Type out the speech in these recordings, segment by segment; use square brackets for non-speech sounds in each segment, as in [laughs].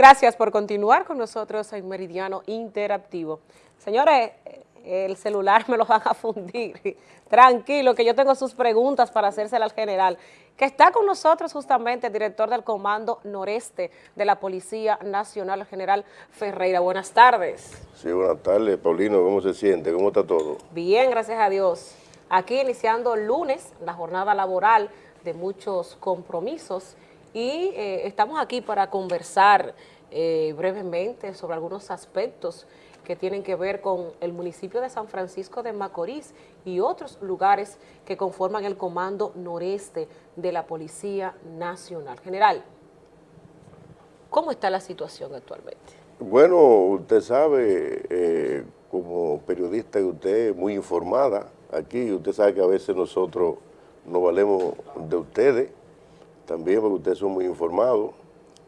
Gracias por continuar con nosotros en Meridiano Interactivo. Señores, el celular me lo van a fundir. Tranquilo, que yo tengo sus preguntas para hacérsela al general, que está con nosotros justamente el director del Comando Noreste de la Policía Nacional, general Ferreira. Buenas tardes. Sí, buenas tardes, Paulino. ¿Cómo se siente? ¿Cómo está todo? Bien, gracias a Dios. Aquí iniciando el lunes la jornada laboral de muchos compromisos y eh, estamos aquí para conversar eh, brevemente sobre algunos aspectos que tienen que ver con el municipio de San Francisco de Macorís y otros lugares que conforman el Comando Noreste de la Policía Nacional. General, ¿cómo está la situación actualmente? Bueno, usted sabe, eh, como periodista que usted muy informada aquí, usted sabe que a veces nosotros nos valemos de ustedes, también porque ustedes son muy informados.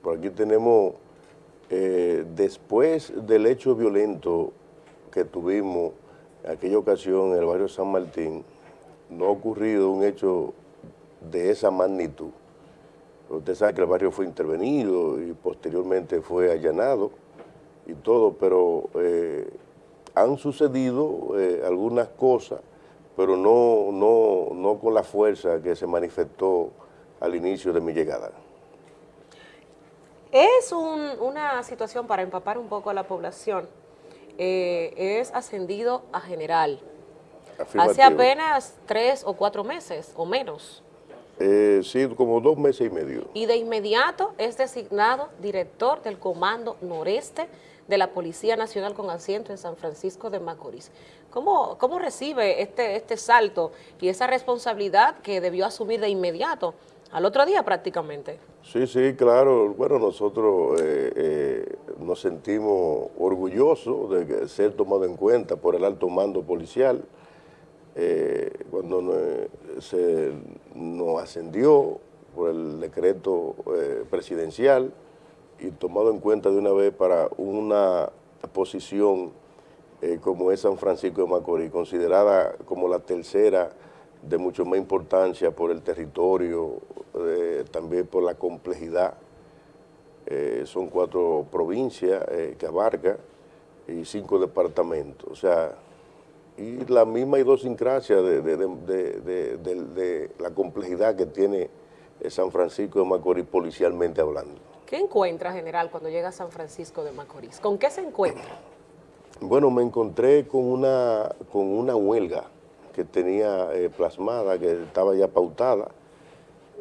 Por aquí tenemos, eh, después del hecho violento que tuvimos en aquella ocasión en el barrio San Martín, no ha ocurrido un hecho de esa magnitud. Usted sabe que el barrio fue intervenido y posteriormente fue allanado y todo, pero eh, han sucedido eh, algunas cosas, pero no, no, no con la fuerza que se manifestó al inicio de mi llegada. Es una situación para empapar un poco a la población. Eh, es ascendido a general. Hace apenas tres o cuatro meses o menos. Eh, sí, como dos meses y medio. Y de inmediato es designado director del Comando Noreste de la Policía Nacional con asiento en San Francisco de Macorís. ¿Cómo, cómo recibe este, este salto y esa responsabilidad que debió asumir de inmediato al otro día prácticamente. Sí, sí, claro. Bueno, nosotros eh, eh, nos sentimos orgullosos de ser tomado en cuenta por el alto mando policial. Eh, cuando se nos ascendió por el decreto presidencial y tomado en cuenta de una vez para una posición como es San Francisco de Macorís, considerada como la tercera de mucho más importancia por el territorio, eh, también por la complejidad. Eh, son cuatro provincias eh, que abarca y cinco departamentos. O sea, y la misma idiosincrasia de, de, la complejidad que tiene San Francisco de Macorís policialmente hablando. ¿Qué encuentra, general, cuando llega a San Francisco de Macorís? ¿Con qué se encuentra? Bueno, me encontré con una, con una huelga que tenía eh, plasmada, que estaba ya pautada,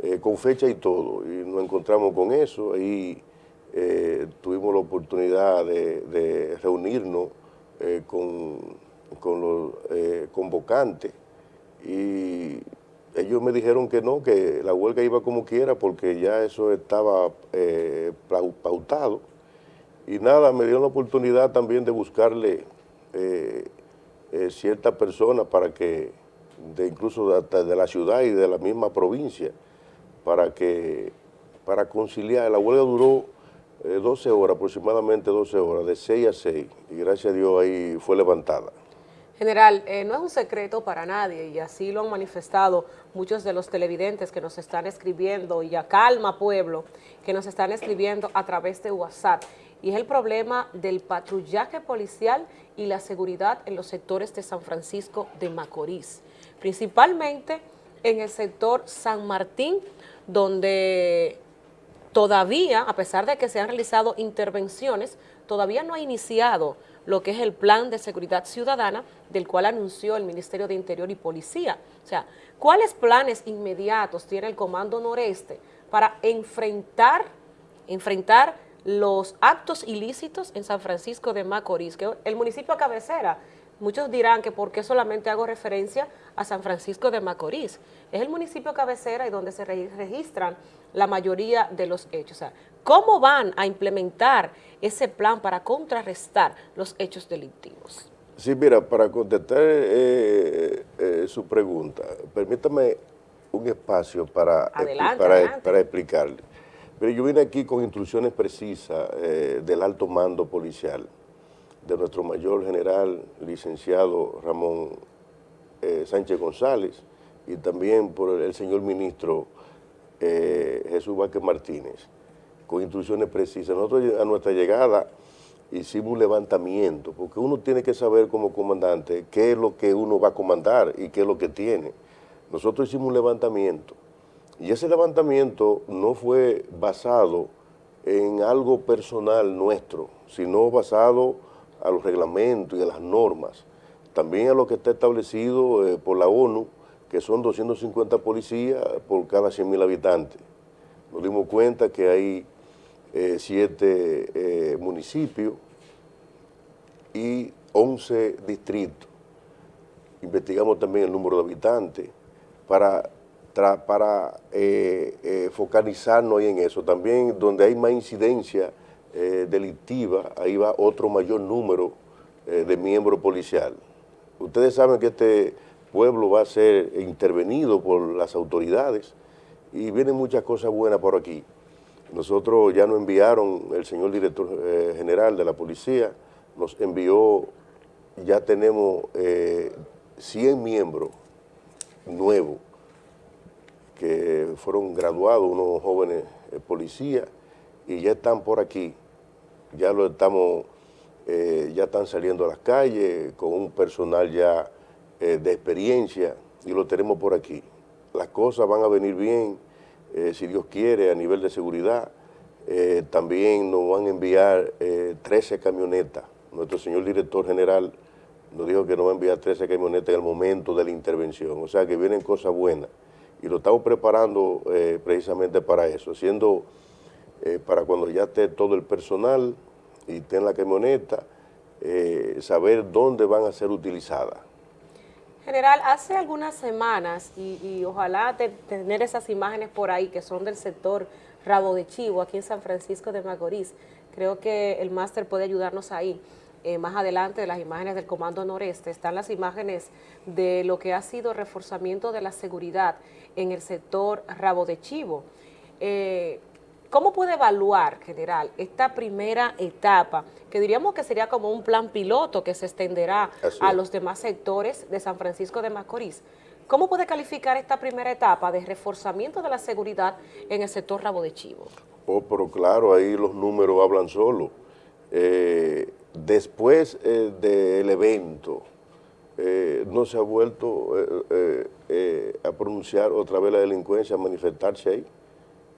eh, con fecha y todo, y nos encontramos con eso, y eh, tuvimos la oportunidad de, reunirnos con, con, los convocantes, y ellos me dijeron que no, que la huelga iba como quiera, porque ya eso estaba pautado, y nada, me dieron la oportunidad también de buscarle ciertas personas para que, de incluso de, de, la ciudad y de la misma provincia, para que, para conciliar. La huelga duró 12 eh, horas, aproximadamente 12 horas, de 6 a 6, y gracias a Dios ahí fue levantada. General, eh, no es un secreto para nadie y así lo han manifestado muchos de los televidentes que nos están escribiendo y a Calma Pueblo, que nos están escribiendo a través de WhatsApp y es el problema del patrullaje policial y la seguridad en los sectores de San Francisco de Macorís, principalmente en el sector San Martín, donde todavía, a pesar de que se han realizado intervenciones, todavía no ha iniciado lo que es el plan de seguridad ciudadana del cual anunció el Ministerio de Interior y Policía. O sea, ¿cuáles planes inmediatos tiene el Comando Noreste para enfrentar, enfrentar los actos ilícitos en San Francisco de Macorís, que el municipio cabecera, muchos dirán que por qué solamente hago referencia a San Francisco de Macorís. Es el municipio cabecera y donde se registran la mayoría de los hechos. ¿Cómo van a implementar ese plan para contrarrestar los hechos delictivos? Sí, mira, para contestar eh, eh, su pregunta, permítame un espacio para, para, para explicarle. Pero yo vine aquí con instrucciones precisas eh, del alto mando policial, de nuestro mayor general, licenciado Ramón eh, Sánchez González, y también por el señor ministro eh, Jesús Vázquez Martínez, con instrucciones precisas. Nosotros a nuestra llegada hicimos un levantamiento, porque uno tiene que saber como comandante qué es lo que uno va a comandar y qué es lo que tiene. Nosotros hicimos un levantamiento y ese levantamiento no fue basado en algo personal nuestro, sino basado a los reglamentos y a las normas, también a lo que está establecido eh, por la ONU, que son 250 policías por cada 100.000 habitantes. Nos dimos cuenta que hay eh, siete eh, municipios y 11 distritos. Investigamos también el número de habitantes para, para eh, focalizarnos en eso. También donde hay más incidencia delictiva, ahí va otro mayor número de miembros policiales. Ustedes saben que este pueblo va a ser intervenido por las autoridades y vienen muchas cosas buenas por aquí. Nosotros ya nos enviaron, el señor director eh, general de la policía nos envió, ya tenemos 100 eh, miembros nuevos que fueron graduados, unos jóvenes eh, policías, y ya están por aquí, ya lo estamos, ya están saliendo a las calles con un personal ya de experiencia y lo tenemos por aquí. Las cosas van a venir bien, eh, si Dios quiere, a nivel de seguridad. Eh, también nos van a enviar 13 eh, camionetas. Nuestro señor director general nos dijo que nos va a enviar 13 camionetas en el momento de la intervención. O sea que vienen cosas buenas. Y lo estamos preparando precisamente para eso, siendo para cuando ya esté todo el personal y esté en la camioneta, saber dónde van a ser utilizadas. General, hace algunas semanas, y, ojalá tener esas imágenes por ahí que son del sector Rabo de Chivo, aquí en San Francisco de Macorís, creo que el máster puede ayudarnos ahí. Eh, más adelante de las imágenes del Comando Noreste están las imágenes de lo que ha sido reforzamiento de la seguridad en el sector Rabo de Chivo. Eh, ¿Cómo puede evaluar, general, esta primera etapa, que diríamos que sería como un plan piloto que se extenderá a los demás sectores de San Francisco de Macorís? ¿Cómo puede calificar esta primera etapa de reforzamiento de la seguridad en el sector Rabo de Chivo? Oh, pero claro, ahí los números hablan solo. Eh, después eh, del evento, eh, no se ha vuelto a pronunciar otra vez la delincuencia, a manifestarse ahí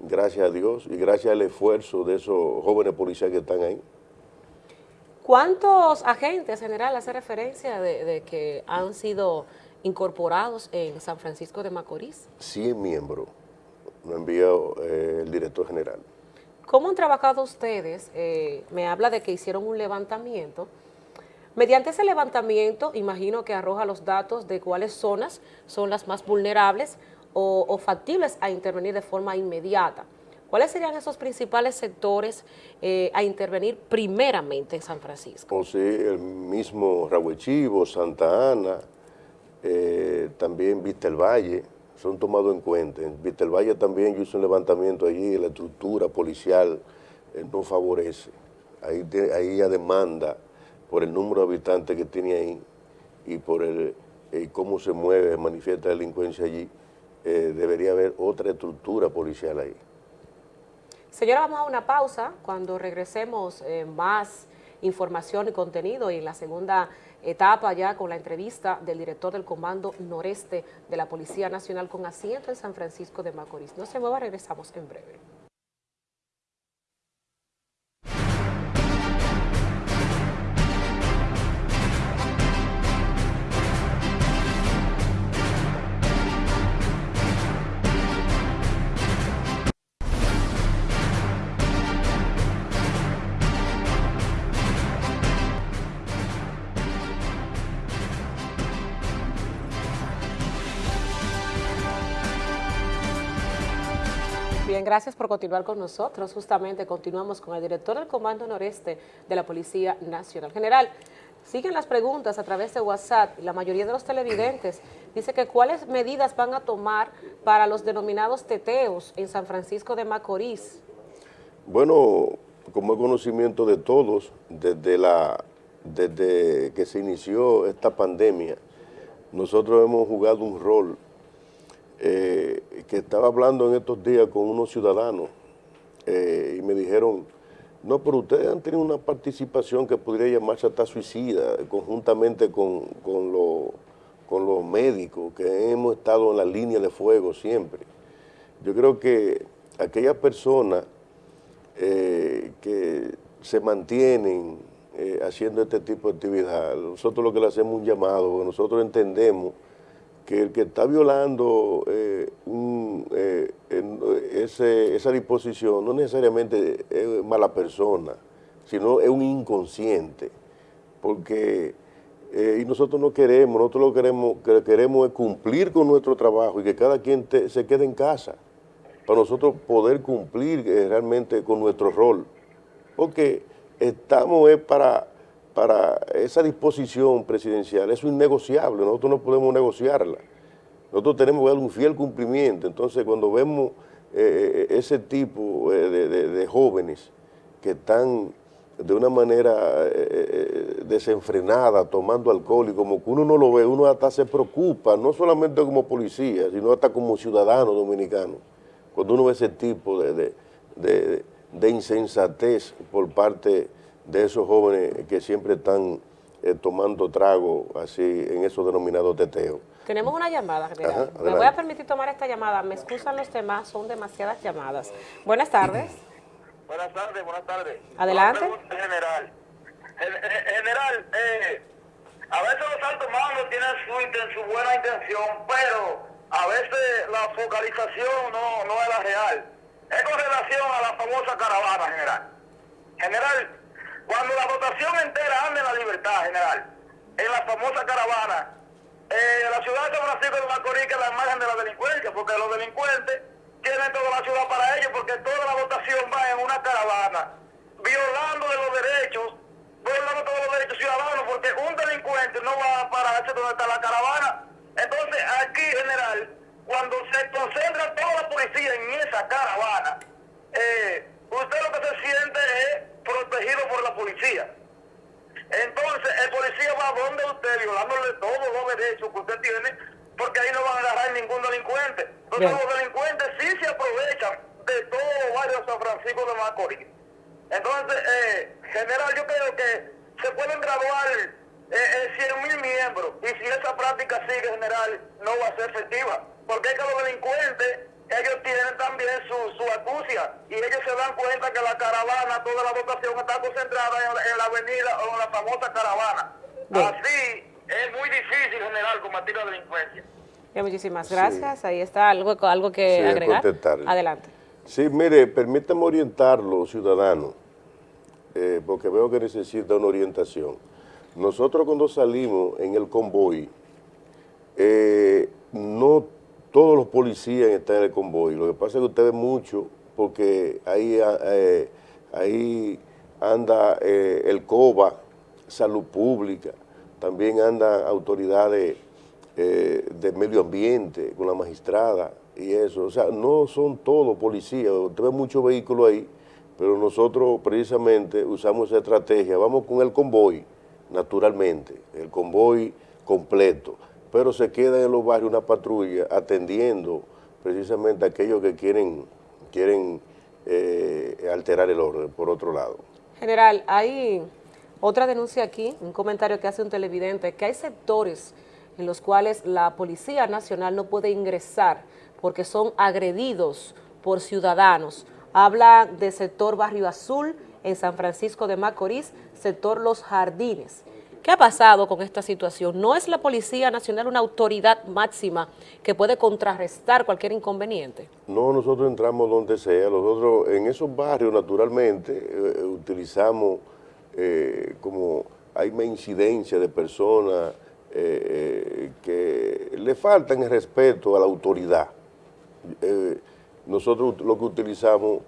gracias a Dios y gracias al esfuerzo de esos jóvenes policías que están ahí. ¿Cuántos agentes, general, hace referencia de, que han sido incorporados en San Francisco de Macorís? 100 miembros, lo envió eh, el director general. ¿Cómo han trabajado ustedes? Eh, me habla de que hicieron un levantamiento. Mediante ese levantamiento, imagino que arroja los datos de cuáles zonas son las más vulnerables, o, factibles a intervenir de forma inmediata. ¿Cuáles serían esos principales sectores eh, a intervenir primeramente en San Francisco? Pues sí, el mismo Rahuechivo, Santa Ana, eh, también Vista el Valle, son tomados en cuenta. En Vista el Valle también yo hice un levantamiento allí, la estructura policial eh, no favorece. Ahí, ahí ya demanda por el número de habitantes que tiene ahí y por el, cómo se mueve, manifiesta delincuencia allí. Eh, debería haber otra estructura policial ahí. Señora, vamos a una pausa. Cuando regresemos eh, más información y contenido y la segunda etapa ya con la entrevista del director del Comando Noreste de la Policía Nacional con asiento en San Francisco de Macorís. No se mueva, regresamos en breve. Gracias por continuar con nosotros. Justamente continuamos con el director del Comando Noreste de la Policía Nacional. General, siguen las preguntas a través de WhatsApp. La mayoría de los televidentes dice que cuáles medidas van a tomar para los denominados teteos en San Francisco de Macorís. Bueno, como es conocimiento de todos, desde, la, desde que se inició esta pandemia, nosotros hemos jugado un rol eh, que estaba hablando en estos días con unos ciudadanos y me dijeron, no, pero ustedes han tenido una participación que podría llamarse hasta suicida, conjuntamente con, con los médicos, que hemos estado en la línea de fuego siempre. Yo creo que aquellas personas eh, que se mantienen eh, haciendo este tipo de actividad, nosotros lo que le hacemos un llamado, nosotros entendemos que el que está violando eh, esa disposición no necesariamente es mala persona, sino es un inconsciente, porque y nosotros no queremos, nosotros lo queremos, que queremos es cumplir con nuestro trabajo y que cada quien se quede en casa para nosotros poder cumplir eh, realmente con nuestro rol. Porque estamos para, para esa disposición presidencial, eso es innegociable, nosotros no podemos negociarla. Nosotros tenemos que dar un fiel cumplimiento. Entonces, cuando vemos eh, eh, ese tipo de, jóvenes que están de una manera desenfrenada, tomando alcohol, y como que uno no lo ve, uno hasta se preocupa, no solamente como policía, sino hasta como ciudadano dominicano cuando uno ve ese tipo de, insensatez por parte de esos jóvenes que siempre están eh, tomando trago así en esos denominados teteos. Tenemos una llamada, Me voy a permitir tomar esta llamada. Me excusan los temas, son demasiadas llamadas. Buenas tardes. [clears throat] Buenas tardes, buenas tardes. Adelante. General, general eh, a veces los altos mandos tienen su, su buena intención, pero a veces la focalización no, no es la real. Es con relación a la famosa caravana, general. General, cuando la votación entera anda en la libertad, general, en la famosa caravana, eh, la ciudad de San Francisco de Macorís la imagen de la delincuencia, porque los delincuentes tienen toda la ciudad para ellos, porque toda la votación va en una caravana, violando de los derechos, violando todos los derechos ciudadanos, porque un delincuente no va a pararse donde está la caravana, entonces, aquí, general, cuando se concentra toda la policía en esa caravana, eh, usted lo que se siente es protegido por la policía. Entonces, el policía va a donde usted, violándole todos los derechos que usted tiene, porque ahí no van a agarrar ningún delincuente. Entonces, los delincuentes sí se aprovechan de todo los barrios de San Francisco de Macorís. Entonces, eh, general, yo creo que se pueden graduar eh, eh, 100 mil miembros. Y si esa práctica sigue, general, no va a ser efectiva. Porque es que los delincuentes, ellos tienen también su, su acucia. Y ellos se dan cuenta que la caravana, toda la votación está concentrada en, la avenida o en la famosa caravana. Así es muy difícil, general, combatir la delincuencia. muchísimas gracias. Ahí está algo, algo que agregar. Adelante. Sí, mire, permítame orientarlo, ciudadano, eh, porque veo que necesita una orientación. Nosotros cuando salimos en el convoy, eh, no todos los policías están en el convoy. Lo que pasa es que usted ve mucho porque ahí, eh, ahí anda eh, el COBA, Salud Pública, también andan autoridades de medio ambiente con la magistrada y eso. O sea, no son todos policías, usted ve muchos vehículos ahí, pero nosotros precisamente usamos esa estrategia. Vamos con el convoy, naturalmente, el convoy completo, pero se queda en los barrios una patrulla atendiendo precisamente a aquellos que quieren, quieren eh, alterar el orden, por otro lado. General, hay otra denuncia aquí, un comentario que hace un televidente, que hay sectores en los cuales la Policía Nacional no puede ingresar porque son agredidos por ciudadanos. Habla del sector Barrio Azul en San Francisco de Macorís, sector Los Jardines. ¿Qué ha pasado con esta situación? ¿No es la Policía Nacional una autoridad máxima que puede contrarrestar cualquier inconveniente? No, nosotros entramos donde sea. Nosotros en esos barrios, naturalmente, eh, utilizamos eh, como hay una incidencia de personas eh, que le faltan el respeto a la autoridad. nosotros lo que utilizamos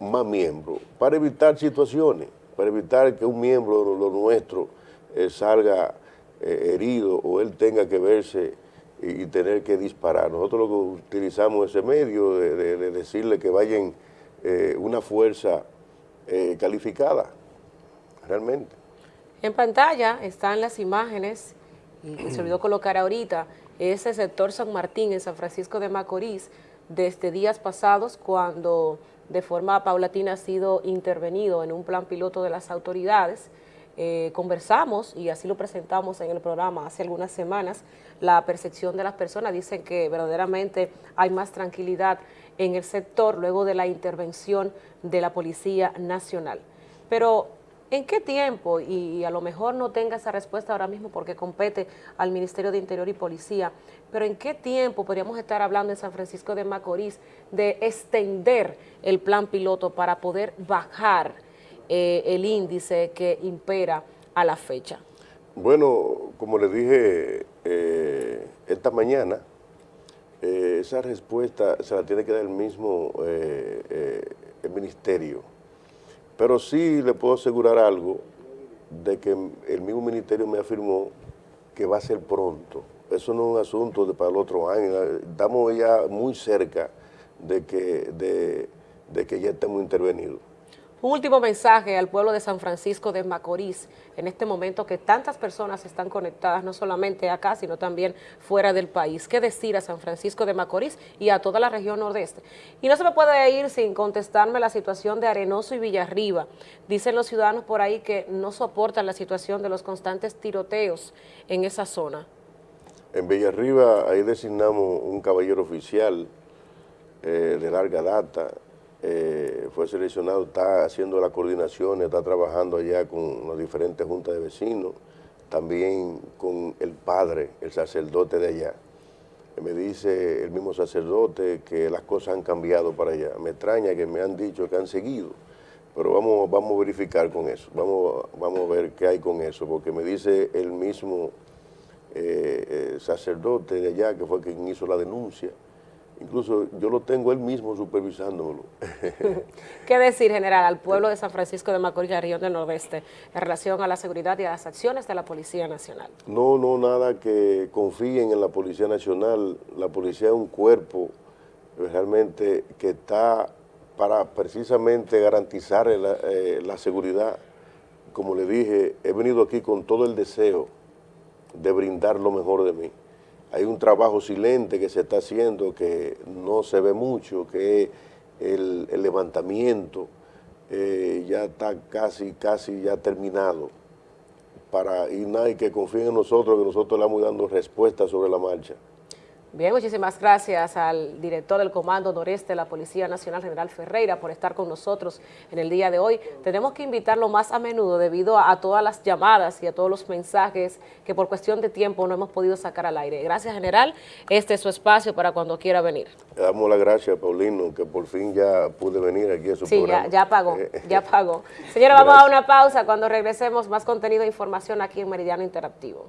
más miembros para evitar situaciones, para evitar que un miembro de lo nuestro eh, salga eh, herido o él tenga que verse y, tener que disparar. Nosotros lo que utilizamos ese medio de, decirle que vayan eh, una fuerza calificada, realmente. En pantalla están las imágenes, y se olvidó colocar ahorita, ese sector San Martín en San Francisco de Macorís, desde días pasados cuando de forma paulatina ha sido intervenido en un plan piloto de las autoridades. Eh, conversamos y así lo presentamos en el programa hace algunas semanas, la percepción de las personas, dicen que verdaderamente hay más tranquilidad en el sector luego de la intervención de la Policía Nacional. Pero ¿En qué tiempo? Y a lo mejor no tenga esa respuesta ahora mismo porque compete al Ministerio de Interior y Policía, pero ¿en qué tiempo podríamos estar hablando en San Francisco de Macorís de extender el plan piloto para poder bajar eh, el índice que impera a la fecha? Bueno, como le dije eh, esta mañana, eh, esa respuesta se la tiene que dar el mismo Ministerio pero sí le puedo asegurar algo de que el mismo ministerio me afirmó que va a ser pronto. Eso no es un asunto de para el otro año. Estamos ya muy cerca de que, de que ya estemos intervenidos. Un último mensaje al pueblo de San Francisco de Macorís, en este momento que tantas personas están conectadas, no solamente acá, sino también fuera del país. ¿Qué decir a San Francisco de Macorís y a toda la región nordeste? Y no se me puede ir sin contestarme la situación de Arenoso y Villarriba. Dicen los ciudadanos por ahí que no soportan la situación de los constantes tiroteos en esa zona. En Villarriba ahí designamos un caballero oficial eh, de larga data, eh, fue seleccionado, está haciendo la coordinación, está trabajando allá con las diferentes juntas de vecinos, también con el padre, el sacerdote de allá. Me dice el mismo sacerdote que las cosas han cambiado para allá. Me extraña que me han dicho que han seguido, pero vamos, vamos a verificar con eso, vamos, vamos a ver qué hay con eso, porque me dice el mismo eh, eh, sacerdote de allá, que fue quien hizo la denuncia, Incluso yo lo tengo él mismo supervisándolo. [laughs] ¿Qué decir, general, al pueblo de San Francisco de Macorís, región del Nordeste, en relación a la seguridad y a las acciones de la Policía Nacional? No, no, nada que confíen en la Policía Nacional. La policía es un cuerpo realmente que está para precisamente garantizar la, eh, la seguridad. Como le dije, he venido aquí con todo el deseo de brindar lo mejor de mí hay un trabajo silente que se está haciendo que no se ve mucho, que es el, levantamiento, eh, ya está casi, casi ya terminado. Para, nadie que confíe en nosotros, que nosotros le vamos dando respuestas sobre la marcha. Bien, muchísimas gracias al director del Comando Noreste de la Policía Nacional, General Ferreira, por estar con nosotros en el día de hoy. Tenemos que invitarlo más a menudo debido a, todas las llamadas y a todos los mensajes que por cuestión de tiempo no hemos podido sacar al aire. Gracias, General. Este es su espacio para cuando quiera venir. Le damos las gracias, Paulino, que por fin ya pude venir aquí a su programa. Sí, ya, ya pagó, ya [laughs] pagó. Señora, vamos a una pausa. Cuando regresemos, más contenido e información aquí en Meridiano Interactivo.